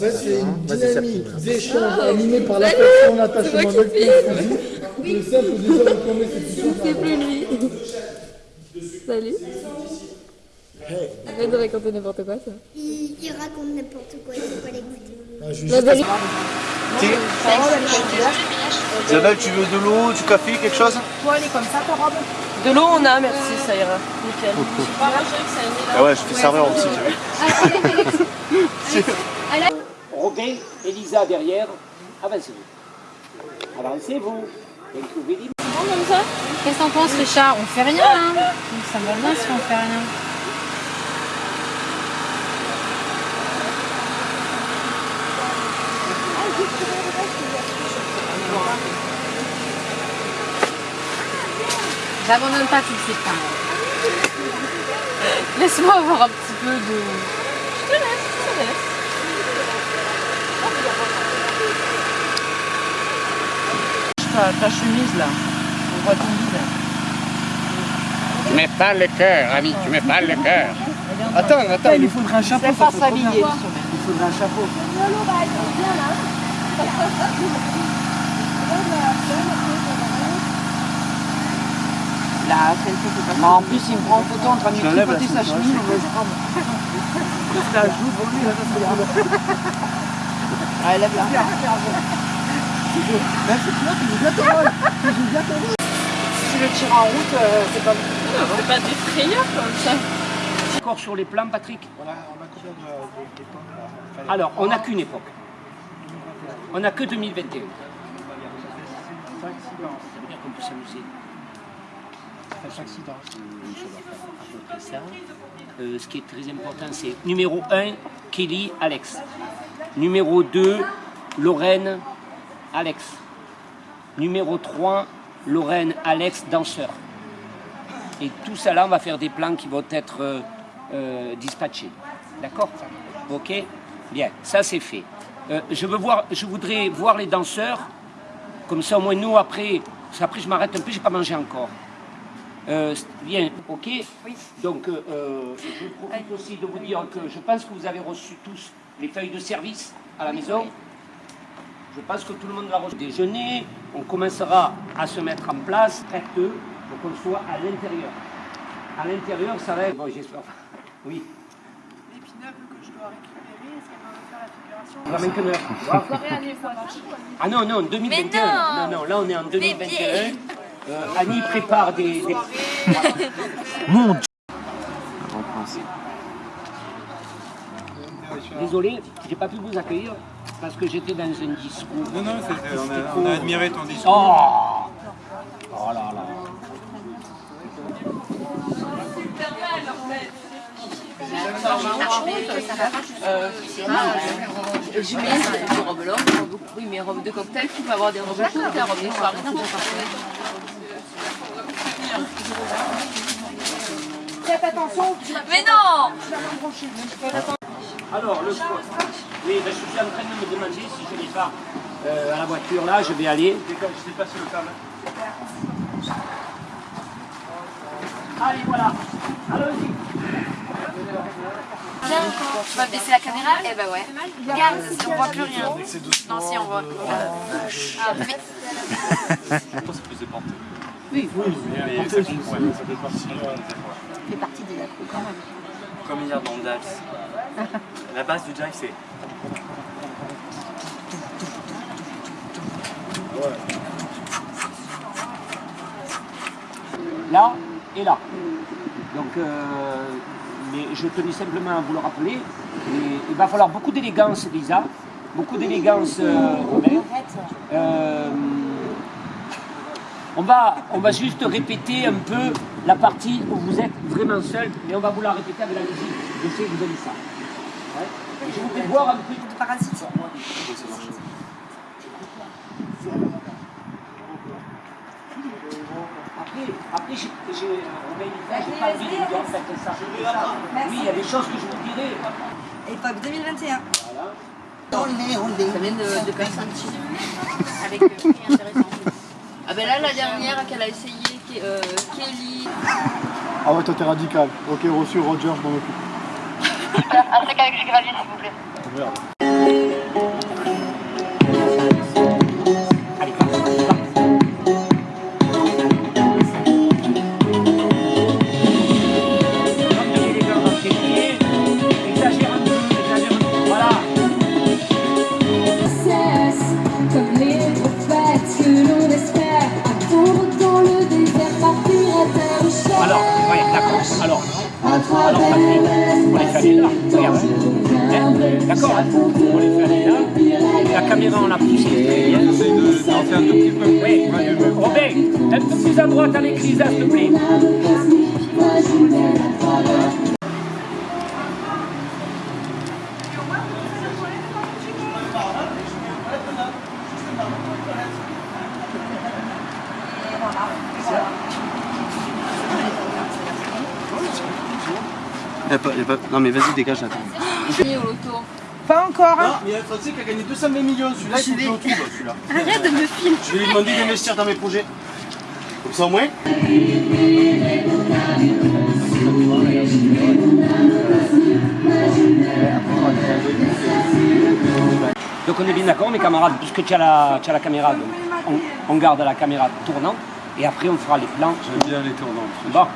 fait, c'est une Vas-y, c'est dynamique parti. d'échange Ah, animée par l'affection, c'est l'attachement fais. Le simple désir de tomber, c'est C'est plus lui. Salut. Arrête de raconter n'importe quoi, ça. Il, il raconte n'importe quoi, il faut pas. Ah, suis La vérité. Isabelle, tu veux de l'eau, du café, quelque chose? Toi, elle est comme ça, ta robe? De l'eau, on a, merci, ça ira. Nickel. Ah ouais, je fais serveur aussi, tu vois. Elisa derrière, avancez-vous. Avancez-vous. Et trouvez libre. Qu'est-ce que t'en penses, Richard? On fait rien, là Ça va bien si on fait rien. J'abandonne pas tout de suite, même. Laisse-moi avoir un petit peu de... Je te laisse, je te laisse. Ta, ta chemise là, on voit ton visage. Tu mets pas le cœur, ami, tu mets pas le cœur. Attends, attends, Il lui faudra un chapeau. C'est pas ça. Il faudra un chapeau. Là, celle pas En plus, il me prend en photo en train de tripoter sa chemise. on va se prendre. La joue devant lui, là, ça serait bien. Ah, lève la Si tu le tires en route, euh, c'est pas bon. C'est pas des frayeurs comme ça. Encore sur les plans, Patrick on a combien d'époques Alors, on n'a qu'une époque. On n'a que 2021. Ça veut dire qu'on peut s'amuser. À peu près ça. Euh, ce qui est très important, c'est numéro 1, Kelly, Alex. Numéro 2, Lorraine, Alex. Numéro 3, Lorraine, Alex, danseur. Et tout ça là, on va faire des plans qui vont être euh, euh, dispatchés. D'accord? Ok? Bien, ça c'est fait. Euh, je, veux voir, je voudrais voir les danseurs, comme ça au moins nous après, qu'après je m'arrête un peu, j'ai pas mangé encore. Euh, bien, ok? Donc, euh, je profite aussi de vous dire que je pense que vous avez reçu tous les feuilles de service à la maison. Je pense que tout le monde l'a reçu. Déjeuner, on commencera à se mettre en place, tracteux, pour qu'on soit à l'intérieur. À l'intérieur, ça va être... Bon, j'espère. Oui. On va mettre une heure. Ah non, non, 2021. non. non, là on est en 2021. Euh, Annie prépare des... des... Désolé, j'ai pas pu vous accueillir parce que j'étais dans un discours. Non, non, on, a, on a admiré ton discours. Oh Oh là là J'ai mis des robes longues, robes- oui, mais robes de cocktail, tu peux avoir des robes courtes, des robes de soirée, Faites attention, tu vas Mais non Alors, le sport. Oui, ben, je suis en train de me demander si je n'ai pas euh, à la voiture là, je vais aller. Je sais pas si le câble. Allez, voilà. Allons-y. Tiens, tu vas baisser la caméra Eh ben ouais. Regarde, si on voit plus rien. Non, si on voit. Ah, mais- Je pense que c'est porté. Oui, oui. Mais ça fait partie de fait partie des accros quand même. Comme hier dans le Dax. La base du jive, c'est. Là et là. Donc, euh, mais je tenais simplement à vous le rappeler. Il va falloir beaucoup d'élégance, Lisa. Beaucoup d'élégance, euh. Euh, on, va, on va juste répéter un peu la partie où vous êtes vraiment seul, mais on va vous la répéter avec la musique. Je sais que vous aimez ça. Je voudrais voir un peu. Parasite. Après, après j'ai j'ai- Robert, il dit, j'ai pas envie de faites ça. Oui, il y a des choses que je vous dirai. Époque 2021. Ça vient de, de Avec euh, intéressant. Ah ben là, la dernière qu'elle a essayé, euh, Kelly. Ah ouais, toi t'es radical. Ok, reçu Roger, je m'en occupe. Après qu'avec Gravy, s'il vous plaît. là, regarde. D'accord On les fait aller là. La caméra, on la pousse. On essaye d'en faire un tout petit peu plus. Oui, Robert, un peu plus à droite à l'église, s'il te plaît. Y a pas- y a pas- Non mais vas-y dégage loto. Pas encore, hein Ah, mais il y a un Français qui a gagné 220 millions, celui-là il le retrouve celui-là. Arrête de me filmer. Je vais lui demander d'investir dans mes projets. Comme ça au moins. Donc on est bien d'accord, mes camarades, puisque tu as la, tu as la caméra, donc on, on garde la caméra tournant, et après on fera les plans. J'aime bien les tournants. Bon,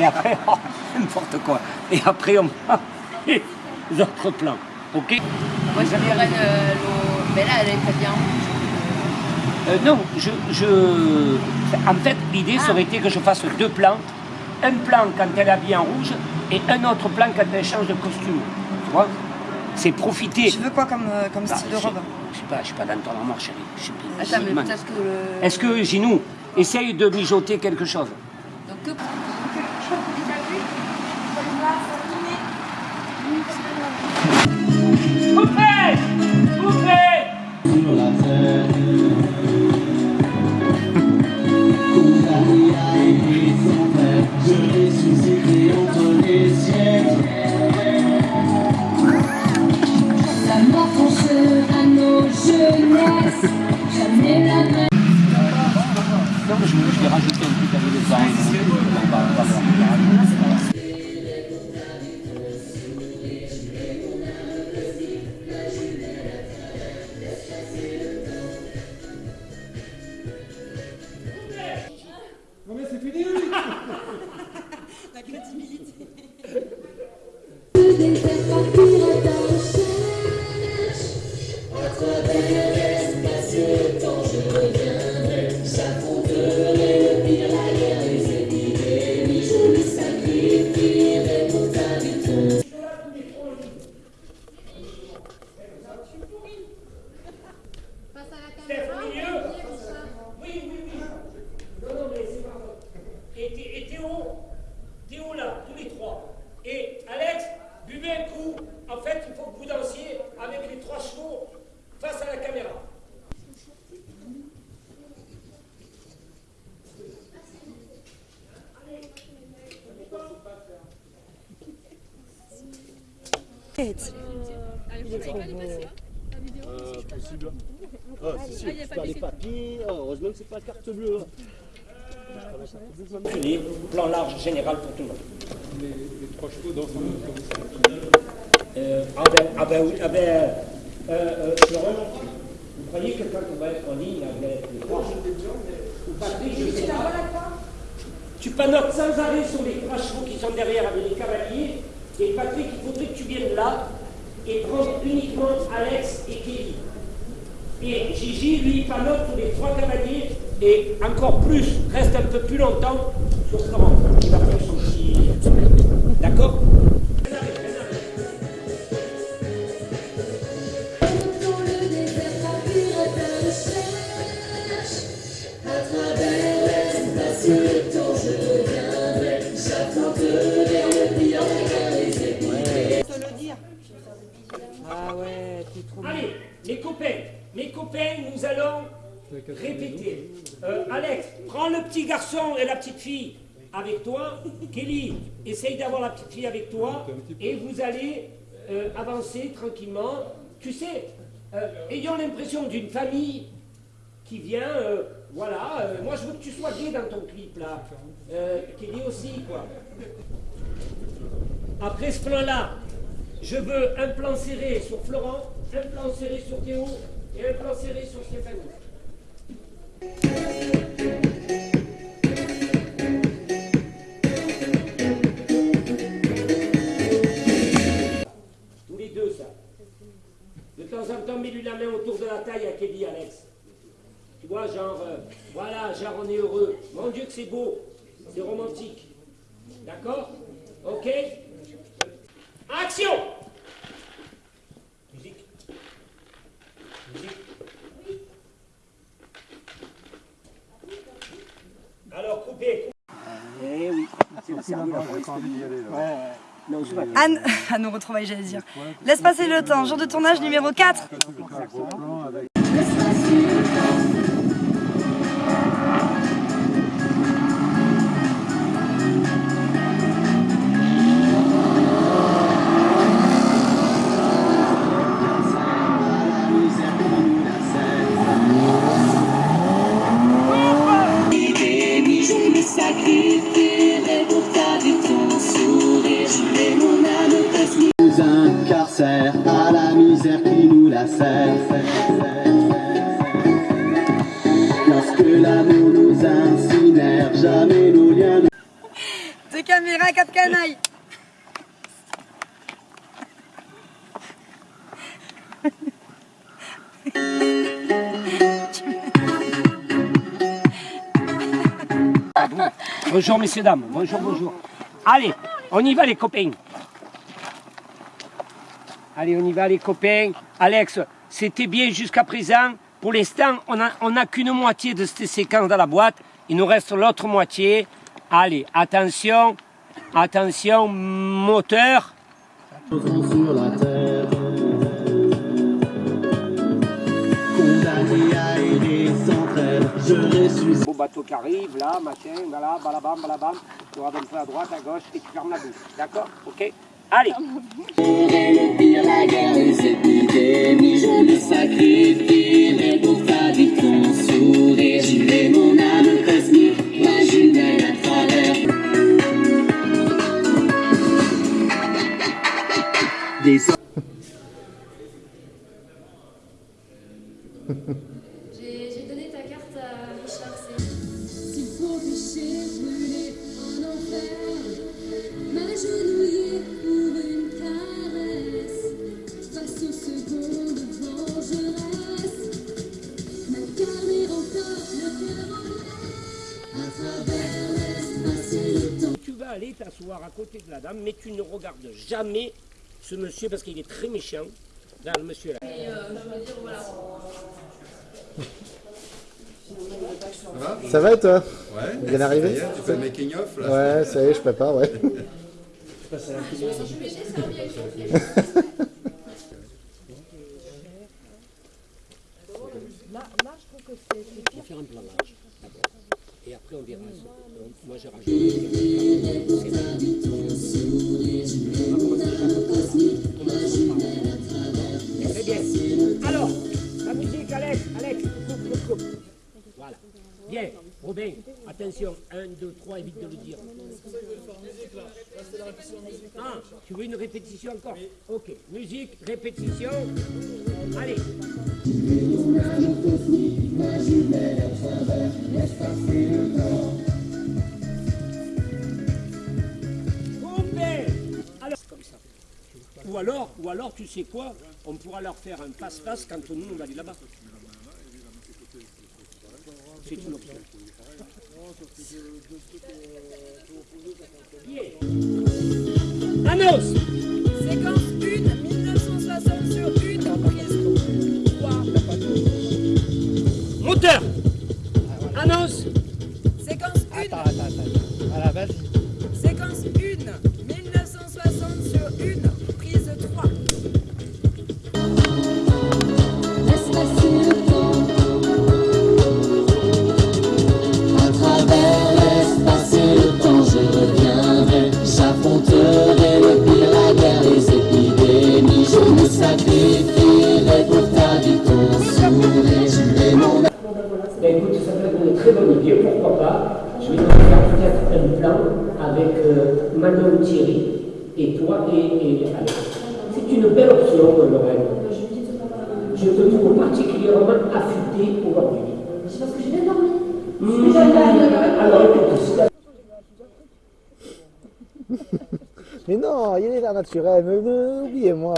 et après, oh, n'importe quoi. Et après on fera les autres plans. Ok? Moi, je dirais euh, l'eau. Mais là, elle est pas bien. Euh, Non, je, je... En fait, l'idée, ça aurait été que je fasse deux plans. Un plan quand elle est habillée en rouge, et un autre plan quand elle change de costume. Tu vois? C'est profiter. Tu veux quoi comme, euh, comme Bah, style de je- robe Je sais pas, je suis pas dans ton armoire, chérie. Je sais pas. Attends, mais peut-être que le. Est-ce que Ginou essaye de mijoter quelque chose je l'ai rajouté un petit peu de temps. Carte bleue. Les plan large général pour tout le monde. Les, les trois chevaux. Euh, ah ben, ah ben oui, ah ben, euh, euh, Florent, vous croyez que quand on va être en ligne avec les trois ou Patrick, je sais pas. Tu panotes sans arrêt sur les trois chevaux qui sont derrière avec les cavaliers. Et Patrick, il faudrait que tu viennes là et prendre uniquement Alex et Kelly. Et Gigi, lui, panote sur les trois cavaliers et encore plus, reste un peu plus longtemps sur ce rang qui va faire son. D'accord Allez, mes copains, mes copains, nous allons répéter. Euh, Alex, prends le petit garçon et la petite fille avec toi. Kelly, essaye d'avoir la petite fille avec toi. Et vous allez euh, avancer tranquillement. Tu sais, euh, ayant l'impression d'une famille qui vient, voilà, moi je veux que tu sois gay dans ton clip là. Kelly aussi, quoi. Après ce plan-là, je veux un plan serré sur Florent, un plan serré sur Théo et un plan serré sur Stéphanie. Tous les deux, ça. De temps en temps, mets-lui la main autour de la taille à Kelly, Alex. Tu vois, genre, euh, voilà, genre on est heureux. Mon Dieu que c'est beau, c'est romantique. Euh, Oh, oh, Ah, Anne, à nos retrouvailles, j'allais dire. Laisse passer le temps, jour de tournage numéro 4. L'amour nous incinère, jamais nos liens ne Deux caméras, quatre canailles. Bonjour messieurs, dames. Bonjour, bonjour. Allez, on y va les copains. Allez, on y va les copains. Alex, c'était bien jusqu'à présent. Pour l'instant, on n'a qu'une moitié de cette séquence dans la boîte. Il nous reste l'autre moitié. Allez, attention. Attention, moteur. sur. Beau bateau qui arrive, là, machin, voilà, balabam, balabam. Tu un peu à droite, à gauche et tu fermes la bouche. D'accord? Ok? Allez le pire, la guerre, les épidémies. Je me sacrifierai pour garder ton sourire. Je mets mon âme cosmique, ma jumelle à travers. Des t'asseoir à côté de la dame, mais tu ne regardes jamais ce monsieur parce qu'il est très méchant. Là, le monsieur là. Ça va et toi? Ouais. Bien arrivé Ça y est, Tu fais le making of là Ouais, ça y est, je prépare, ouais. On va faire un plan large. Et après on verra. Moi j'ai rajouté. Très bien. Alors, la musique, Alex, Alex, coupe, coupe, coupe. Voilà. Bien, Robin, attention, 1, 2, 3, évite de le dire. Ah, tu veux une répétition encore Ok, musique, répétition. Allez. Coupez Alors, comme ça. Ou alors, ou alors, tu sais quoi On pourra leur faire un face-face quand nous, on va aller là-bas. C'est une option. Annonce Séquence 1, 1960 sur 1, prise 3. Moteur Annonce Séquence 1. Attends, attends, attends. À la C'est parce que. Mmh. Alors Mais non, il est l'air naturel, mais oubliez-moi.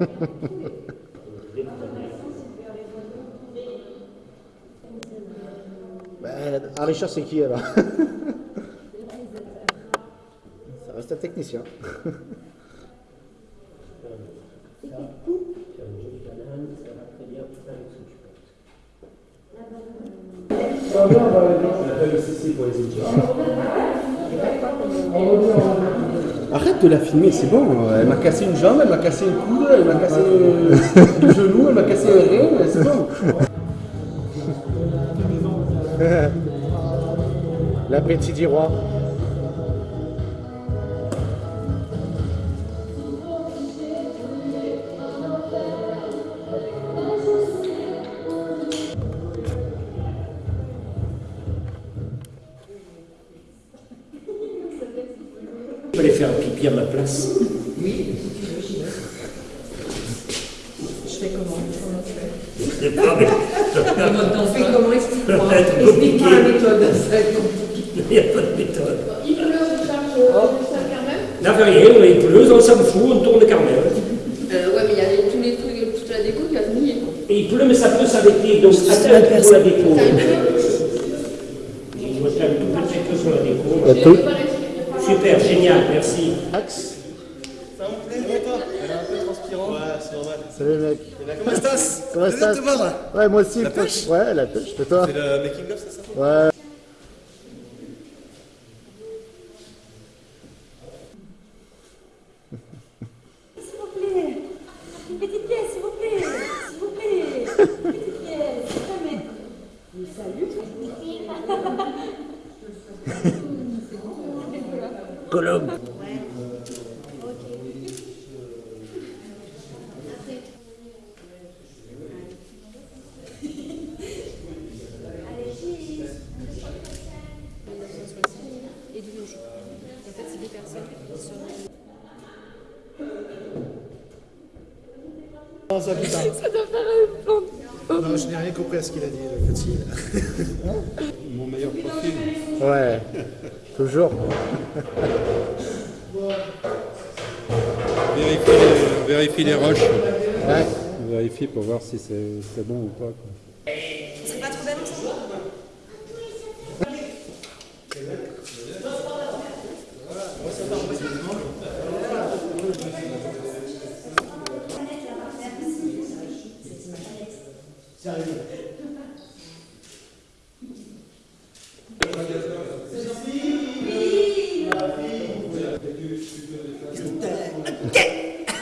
Ben, Richard, c'est qui alors? Arrête de la filmer, c'est bon. Elle m'a cassé une jambe, elle m'a cassé une coude, elle m'a cassé le genou, elle m'a cassé un rein, c'est bon. L'appétit du roi. Pipi à ma place. Je fais comment Comment tu fais? C'est pas mais- On fait comment Explique-moi. Va Explique-moi la méthode. Ça va être compliqué. Il n'y a pas de méthode. Il pleut, on cherche le sac quand même. N'a fait rien, on est pleut, on s'en fout, on tourne quand même. Euh, ouais, mais il y a tous les trucs, toute la déco qui a mouillé. Et il pleut, mais ça peut s'arrêter, donc attends pour la déco. Ça, il pleut. Je vais faire un tout petit peu sur la déco. Il y a tout. Super, génial, merci. Axe. Ça vous plaît, et toi Elle est un peu transpirante. Ouais, c'est normal. Salut mec. Comment estás Comment estás te voir. Ouais, moi aussi. La pêche Ouais, la pêche. Et toi C'est le making of, c'est ça Ouais. S'il vous plaît. Une petite pièce, s'il vous plaît. S'il vous plaît. Une petite pièce. Jamais. Salut. Colombe. Et du logis. En fait, c'est des personnes qui sont. Non, ça, putain. Ça doit faire un plan. Non, je n'ai rien compris à ce qu'il a dit, le petit. Mon meilleur profil. Ouais. Toujours. Vérifie les, vérifie les roches. Ouais. Vérifie pour voir si c'est bon ou pas. quoi. C'est pas trop belle ça?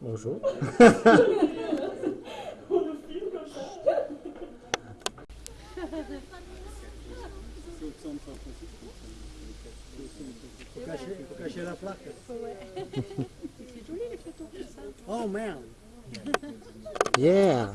Bonjour. Faut cacher la plaque. Oh merde. Yeah.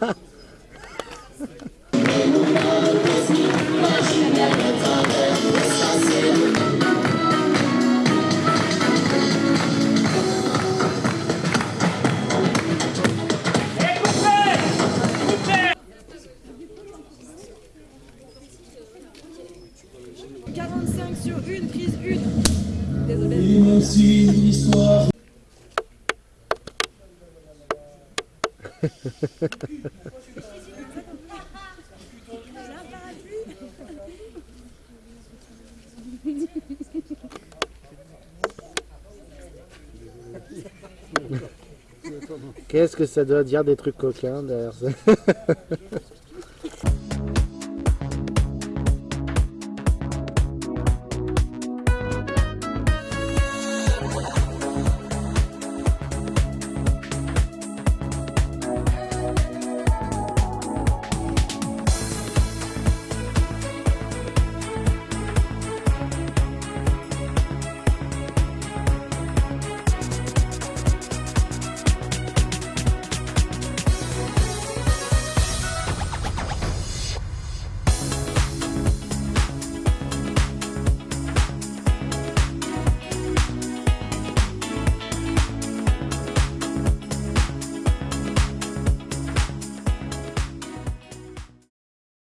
ça doit dire des trucs coquins derrière ça